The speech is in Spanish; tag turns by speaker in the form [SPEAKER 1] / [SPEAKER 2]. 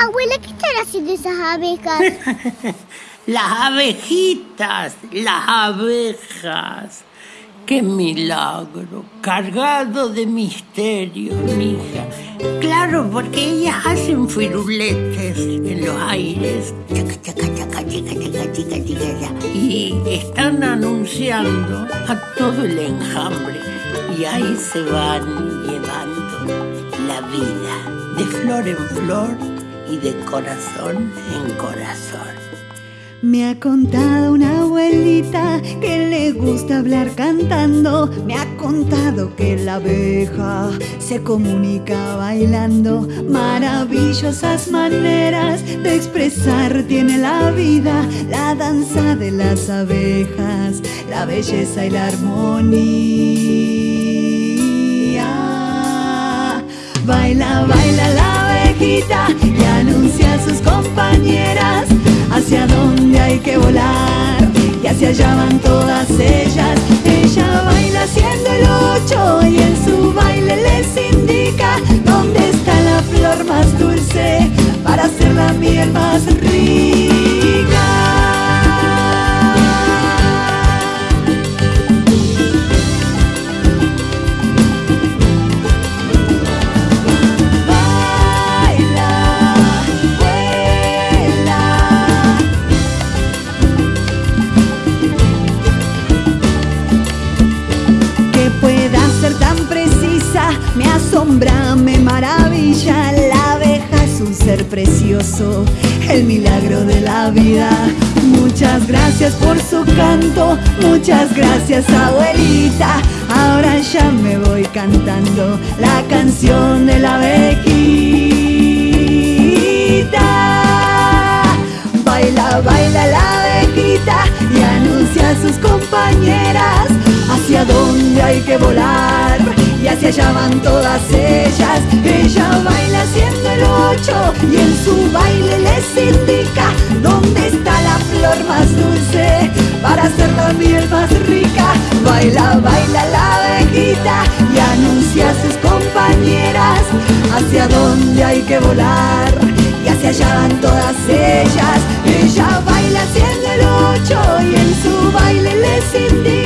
[SPEAKER 1] Abuela, ¿qué están haciendo esas abejas?
[SPEAKER 2] las abejitas, las abejas. ¡Qué milagro! Cargado de misterio, mija. Claro, porque ellas hacen firuletes en los aires. Y están anunciando a todo el enjambre. Y ahí se van llevando la vida de flor en flor y de corazón en corazón.
[SPEAKER 3] Me ha contado una abuelita que le gusta hablar cantando. Me ha contado que la abeja se comunica bailando. Maravillosas maneras de expresar tiene la vida. La danza de las abejas, la belleza y la armonía. Baila, baila la y anuncia a sus compañeras hacia dónde hay que volar y hacia allá van todas ellas. Ella baila haciendo el ocho y en su baile les indica dónde está la flor más dulce precioso, el milagro de la vida. Muchas gracias por su canto, muchas gracias abuelita. Ahora ya me voy cantando la canción de la abejita. Baila, baila la abejita y anuncia a sus compañeras hacia dónde hay que volar y hacia allá van todas ellas. Ella baila haciendo el ocho y en su baile les indica dónde está la flor más dulce para hacer la miel más rica. Baila, baila la abejita y anuncia a sus compañeras hacia dónde hay que volar y hacia allá van todas ellas. Ella baila haciendo el ocho y en su baile les indica